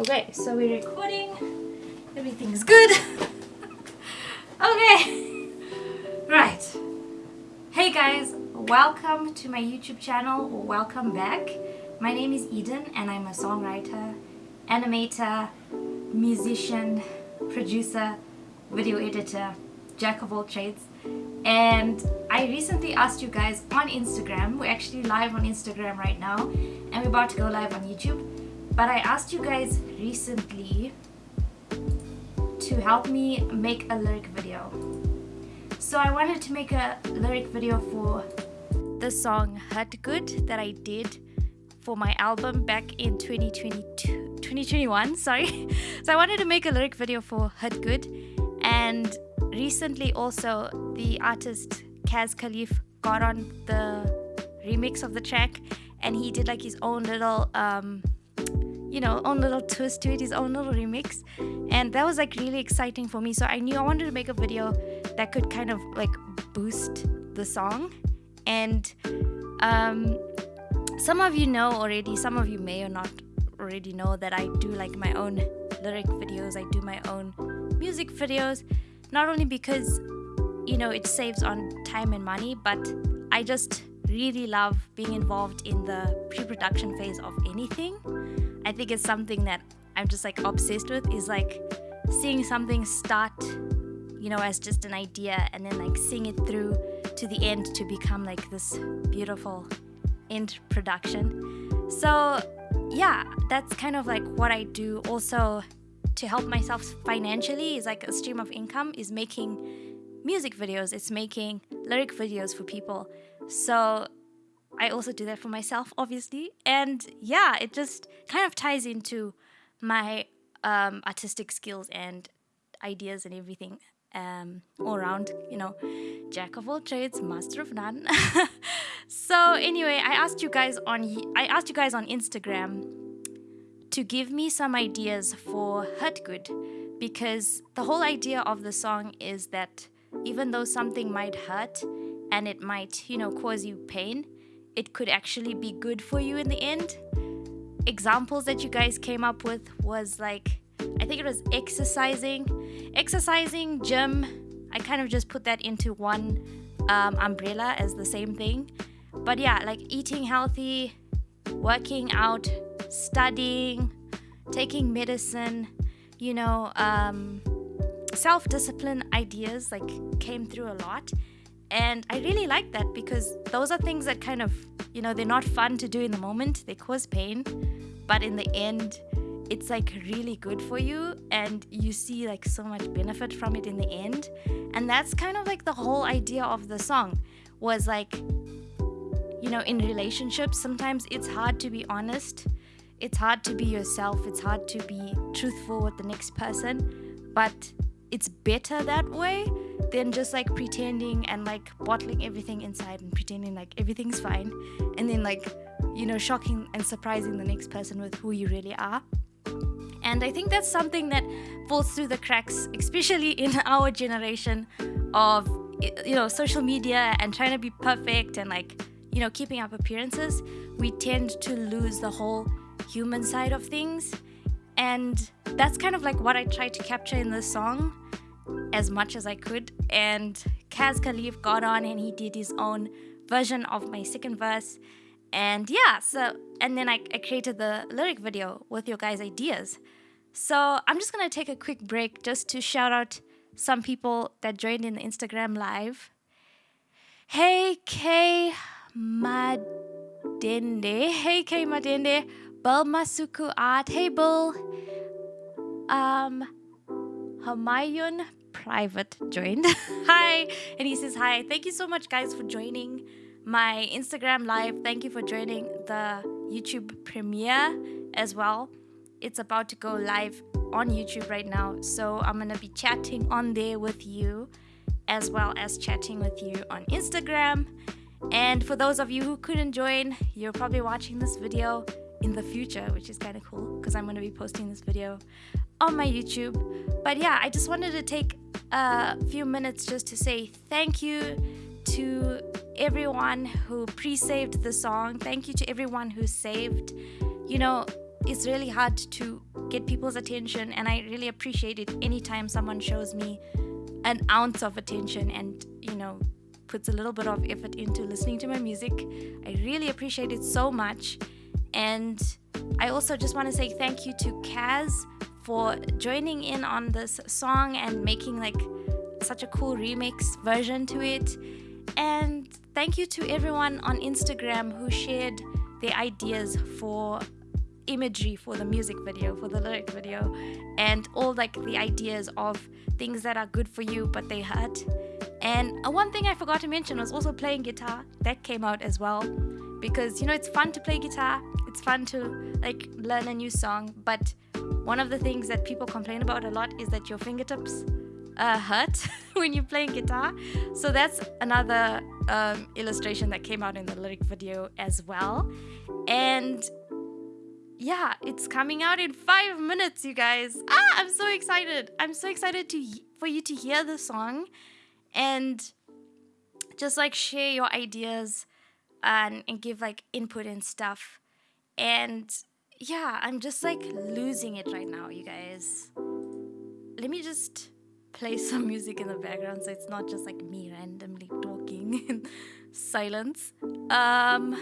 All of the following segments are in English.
Okay, so we're recording. Everything's good. okay. Right. Hey guys, welcome to my YouTube channel. Welcome back. My name is Eden and I'm a songwriter, animator, musician, producer, video editor, jack of all trades. And I recently asked you guys on Instagram, we're actually live on Instagram right now and we're about to go live on YouTube but I asked you guys recently to help me make a lyric video. So I wanted to make a lyric video for the song Hurt Good that I did for my album back in 2022 2021 sorry so I wanted to make a lyric video for Hurt Good and recently also the artist Kaz Khalif got on the remix of the track and he did like his own little um, you know own little twist to it his own little remix. And that was like really exciting for me. So i knew i wanted to make a video that could kind of like boost the song. And um, some of you know already some of you may or not already know that i do like my own lyric videos. I do my own music videos not only because you know it saves on time and money but i just really love being involved in the pre-production phase of anything I think it's something that I'm just like obsessed with is like seeing something start, you know, as just an idea and then like seeing it through to the end to become like this beautiful end production. So, yeah, that's kind of like what I do also to help myself financially is like a stream of income is making music videos, it's making lyric videos for people. So, I also do that for myself, obviously. And yeah, it just kind of ties into my um, artistic skills and ideas and everything um, all around, you know, jack of all trades, master of none. so anyway, I asked you guys on I asked you guys on Instagram to give me some ideas for Hurt Good because the whole idea of the song is that even though something might hurt and it might, you know, cause you pain, it could actually be good for you in the end. Examples that you guys came up with was like, I think it was exercising, exercising, gym. I kind of just put that into one um, umbrella as the same thing. But yeah, like eating healthy, working out, studying, taking medicine, you know, um, self discipline ideas like came through a lot. And I really like that because those are things that kind of, you know, they're not fun to do in the moment, they cause pain, but in the end, it's like really good for you and you see like so much benefit from it in the end. And that's kind of like the whole idea of the song was like, you know, in relationships, sometimes it's hard to be honest. It's hard to be yourself. It's hard to be truthful with the next person. But it's better that way than just like pretending and like bottling everything inside and pretending like everything's fine and then like you know shocking and surprising the next person with who you really are. And i think that's something that falls through the cracks especially in our generation of you know social media and trying to be perfect and like you know keeping up appearances. We tend to lose the whole human side of things. And that's kind of like what I try to capture in this song as much as I could. And Kaz Khalif got on and he did his own version of my second verse. And yeah, so, and then I, I created the lyric video with your guys' ideas. So I'm just gonna take a quick break just to shout out some people that joined in the Instagram live. Hey K Madende. Hey K Madende. Bel Masuku Art. Hey Bill. Um, Hamayun Private joined. hi. And he says, Hi. Thank you so much, guys, for joining my Instagram live. Thank you for joining the YouTube premiere as well. It's about to go live on YouTube right now. So I'm going to be chatting on there with you as well as chatting with you on Instagram. And for those of you who couldn't join, you're probably watching this video in the future, which is kind of cool because I'm going to be posting this video on my YouTube. But yeah, I just wanted to take a few minutes just to say thank you to everyone who pre saved the song. Thank you to everyone who saved. You know, it's really hard to get people's attention, and I really appreciate it anytime someone shows me an ounce of attention and, you know, puts a little bit of effort into listening to my music. I really appreciate it so much. And I also just want to say thank you to Kaz for joining in on this song and making like such a cool remix version to it. And thank you to everyone on Instagram who shared their ideas for imagery for the music video, for the lyric video, and all like the ideas of things that are good for you but they hurt. And one thing I forgot to mention was also playing guitar. That came out as well because you know it's fun to play guitar. It's fun to like learn a new song, but one of the things that people complain about a lot is that your fingertips uh, hurt when you're playing guitar. So that's another um, illustration that came out in the lyric video as well. And yeah, it's coming out in five minutes, you guys. Ah, I'm so excited. I'm so excited to for you to hear the song and just like share your ideas and, and give like input and stuff. And yeah, I'm just like losing it right now, you guys. Let me just play some music in the background so it's not just like me randomly talking in silence. Um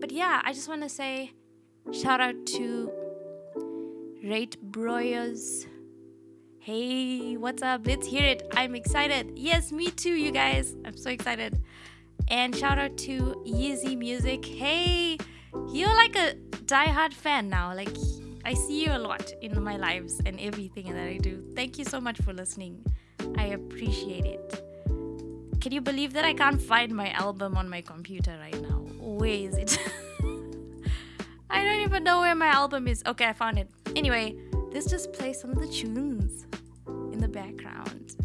but yeah, I just want to say shout out to Rate Broyers. Hey, what's up? Let's hear it. I'm excited. Yes, me too, you guys. I'm so excited. And shout out to Yeezy Music. Hey, you're like a die-hard fan now. Like, I see you a lot in my lives and everything that I do. Thank you so much for listening. I appreciate it. Can you believe that I can't find my album on my computer right now? Where is it? I don't even know where my album is. Okay, I found it. Anyway, let's just play some of the tunes the background.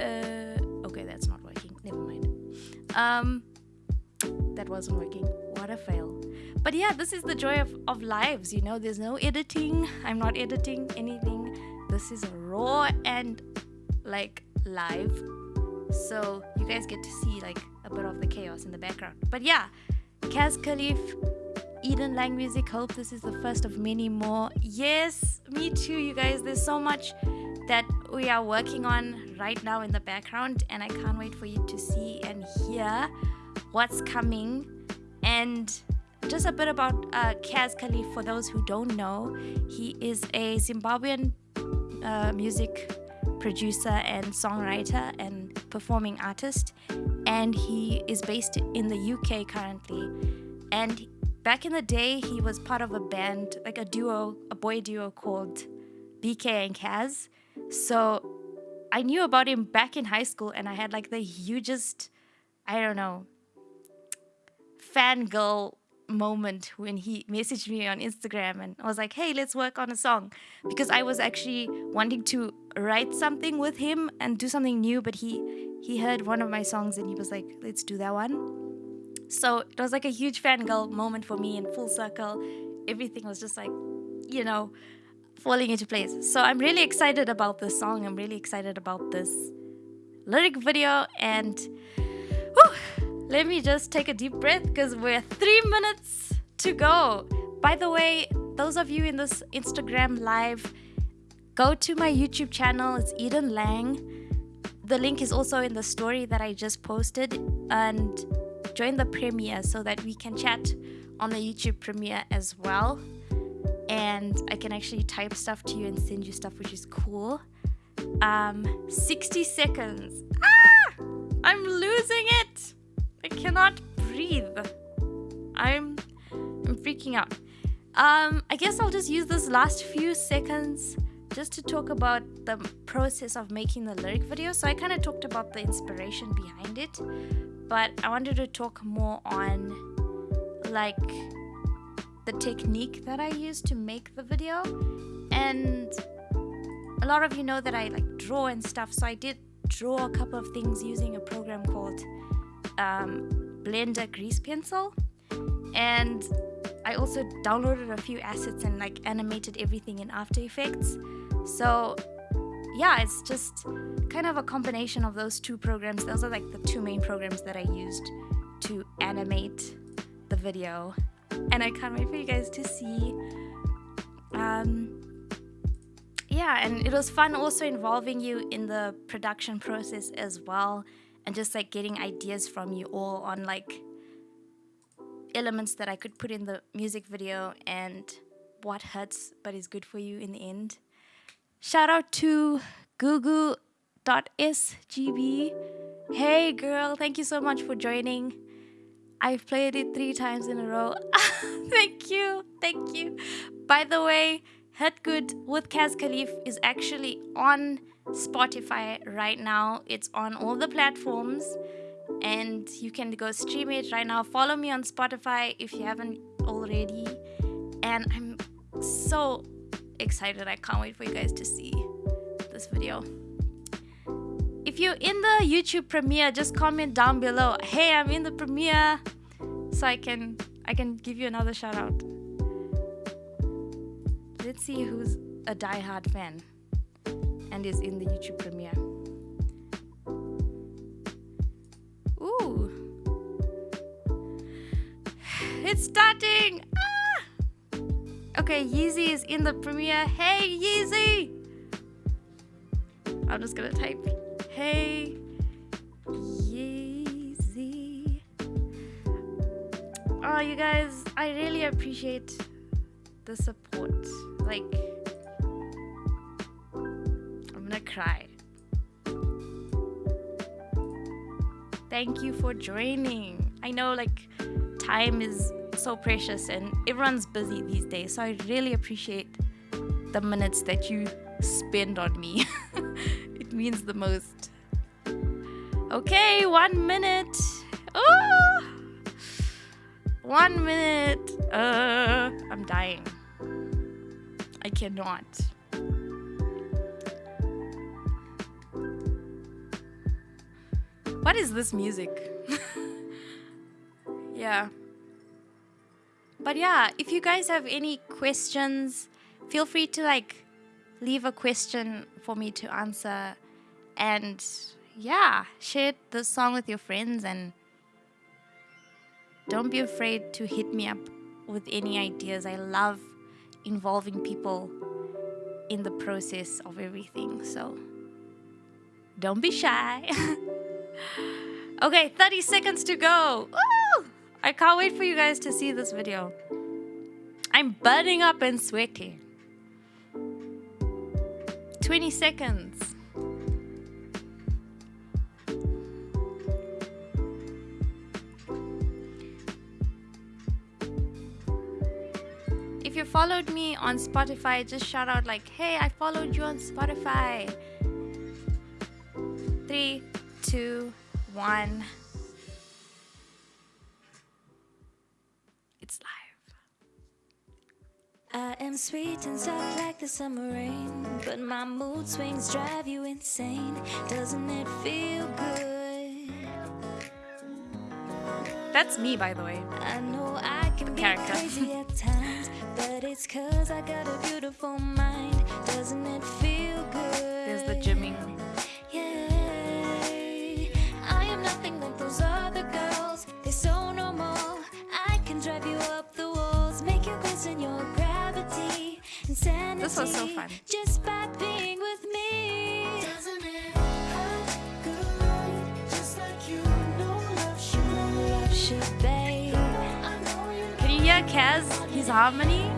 Uh, okay, that's not working. Never mind. Um, that wasn't working. What a fail. But yeah, this is the joy of, of lives, you know, there's no editing. I'm not editing anything. This is raw and like live. So you guys get to see like a bit of the chaos in the background. But yeah, Kaz Khalif, Eden Lang Music. Hope this is the first of many more. Yes, me too, you guys. There's so much that we are working on right now in the background, and I can't wait for you to see and hear what's coming. And just a bit about uh, Kaz Khalif for those who don't know. He is a Zimbabwean uh, music producer and songwriter and performing artist and he is based in the UK currently and back in the day he was part of a band like a duo a boy duo called BK and Kaz so I knew about him back in high school and I had like the hugest I don't know fangirl moment when he messaged me on Instagram and I was like, hey, let's work on a song. Because I was actually wanting to write something with him and do something new, but he he heard one of my songs and he was like, let's do that one. So it was like a huge fangirl moment for me in full circle. Everything was just like, you know, falling into place. So I'm really excited about this song. I'm really excited about this lyric video and whew, let me just take a deep breath because we're three minutes to go. By the way, those of you in this Instagram live, go to my YouTube channel. It's Eden Lang. The link is also in the story that I just posted. And join the premiere so that we can chat on the YouTube premiere as well. And I can actually type stuff to you and send you stuff, which is cool. Um, 60 seconds. Ah! I'm losing it! I cannot breathe. I'm I'm freaking out. Um, I guess I'll just use this last few seconds just to talk about the process of making the lyric video. So I kind of talked about the inspiration behind it, but I wanted to talk more on like the technique that I use to make the video. And a lot of you know that I like draw and stuff, so I did draw a couple of things using a program called um, Blender grease pencil and I also downloaded a few assets and like animated everything in After Effects. So yeah, it's just kind of a combination of those two programs. Those are like the two main programs that I used to animate the video and I can't wait for you guys to see. Um, yeah, and it was fun also involving you in the production process as well, and just like getting ideas from you all on like elements that I could put in the music video and what hurts but is good for you in the end. Shout out to gugu.sgb. Hey girl, thank you so much for joining. I've played it three times in a row. thank you, thank you. By the way, Hurt Good with Kaz Khalif is actually on Spotify right now. It's on all the platforms and you can go stream it right now. Follow me on Spotify if you haven't already. And I'm so excited. I can't wait for you guys to see this video. If you're in the YouTube premiere, just comment down below. Hey, I'm in the premiere, so I can I can give you another shout out. Let's see who's a die-hard fan and is in the YouTube premiere. Ooh. It's starting! Ah! Okay, Yeezy is in the premiere. Hey, Yeezy! I'm just gonna type Hey, Yeezy. Oh, you guys, I really appreciate the support. Like, I'm gonna cry. Thank you for joining. I know, like, time is so precious and everyone's busy these days, so I really appreciate the minutes that you spend on me. it means the most. Okay, one minute. Oh, one minute. Uh, I'm dying. I cannot. What is this music? yeah. But yeah, if you guys have any questions, feel free to like leave a question for me to answer and yeah, share the song with your friends and don't be afraid to hit me up with any ideas. I love involving people in the process of everything. So don't be shy. okay, 30 seconds to go. Woo! I can't wait for you guys to see this video. I'm burning up and sweating. 20 seconds. If you followed me on Spotify, just shout out like, hey, I followed you on Spotify. Three, two, one. I am sweet and soft like the summer rain, but my mood swings drive you insane. Doesn't it feel good? That's me, by the way. I know I can be Character. crazy at times, but it's cause I got a beautiful mind. Doesn't it feel good? There's the gymming. This was so fun. Just by being with me. Doesn't it hurt good? Just like you know love should, love should, babe. I know you Can you hear Kaz? His harmony?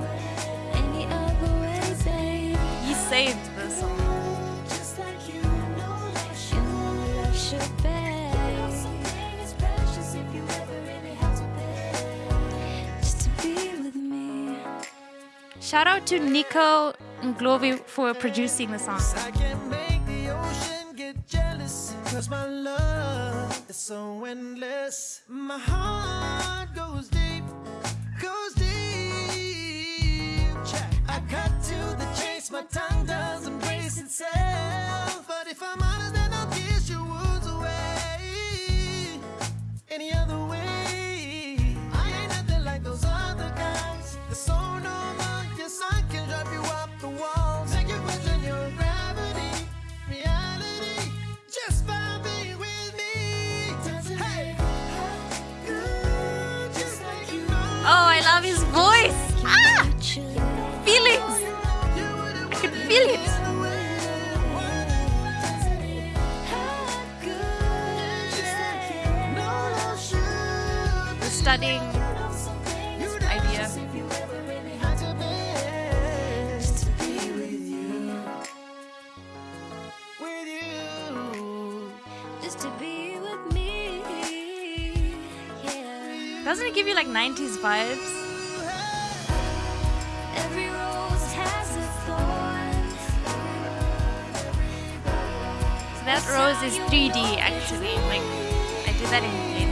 any other way, babe. He saved this song. Just like you know love should, love should, babe. Something is precious if you ever really have to pay. Just to be with me. Shout out to Nico Nglovi for producing the song. I can make the ocean get jealous Cause my love is so endless. My heart goes deep, goes deep. I cut to the chase, my tongue does embrace itself. But if I'm honest then I'll kiss your away. Any other way me. Yeah. Doesn't it give you like 90s vibes? Every rose has a thorn. So that rose is 3D actually. Like I did that in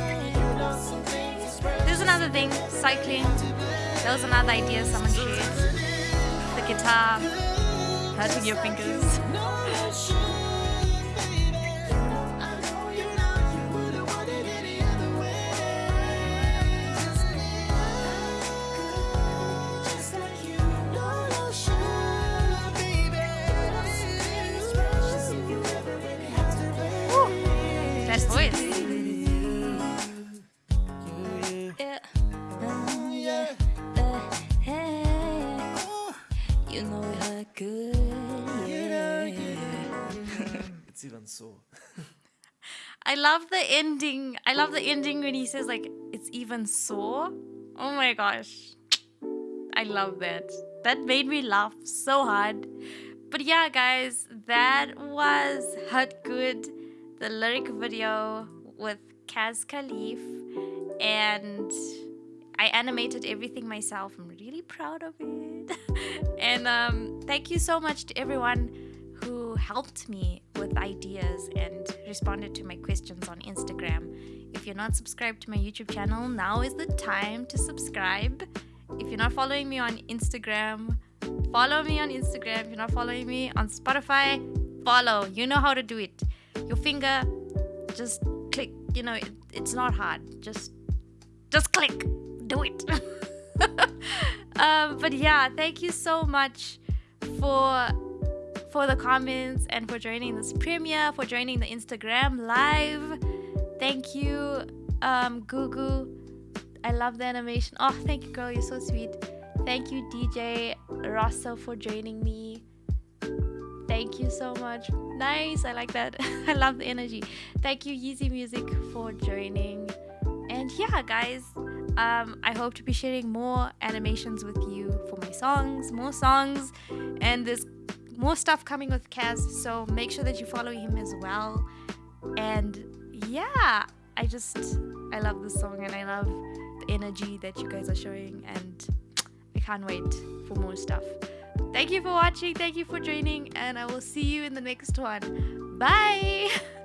There's another thing, cycling. That was another idea someone shared. The guitar, hurting your fingers. love the ending. I love the ending when he says like it's even sore. Oh my gosh. I love that. That made me laugh so hard. But yeah, guys, that was Hurt Good, the lyric video with Kaz Khalif. And I animated everything myself. I'm really proud of it. and um, thank you so much to everyone who helped me with ideas and responded to my questions on Instagram. If you're not subscribed to my YouTube channel, now is the time to subscribe. If you're not following me on Instagram, follow me on Instagram. If you're not following me on Spotify, follow. You know how to do it. Your finger, just click. You know, it, it's not hard. Just, just click. Do it. um, but yeah, thank you so much for for the comments and for joining this premiere, for joining the Instagram live. Thank you, um, Gugu. I love the animation. Oh, thank you, girl. You're so sweet. Thank you, DJ Rosso, for joining me. Thank you so much. Nice. I like that. I love the energy. Thank you, Yeezy Music, for joining. And yeah, guys, um, I hope to be sharing more animations with you for my songs, more songs, and there's more stuff coming with Kaz. So make sure that you follow him as well. And yeah, I just I love this song and I love the energy that you guys are showing and I can't wait for more stuff. Thank you for watching, thank you for joining, and I will see you in the next one. Bye!